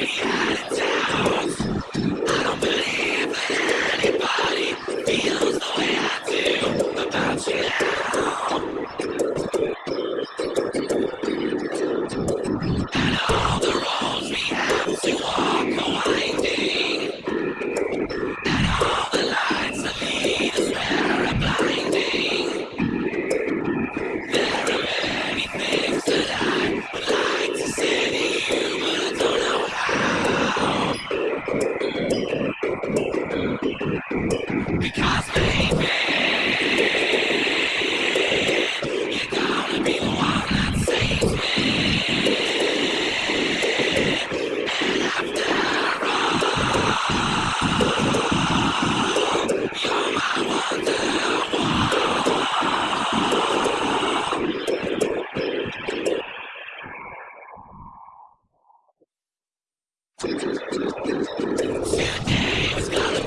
Yeah. Because baby, you gotta be the one that saves me. And after all, you're my. Today is gonna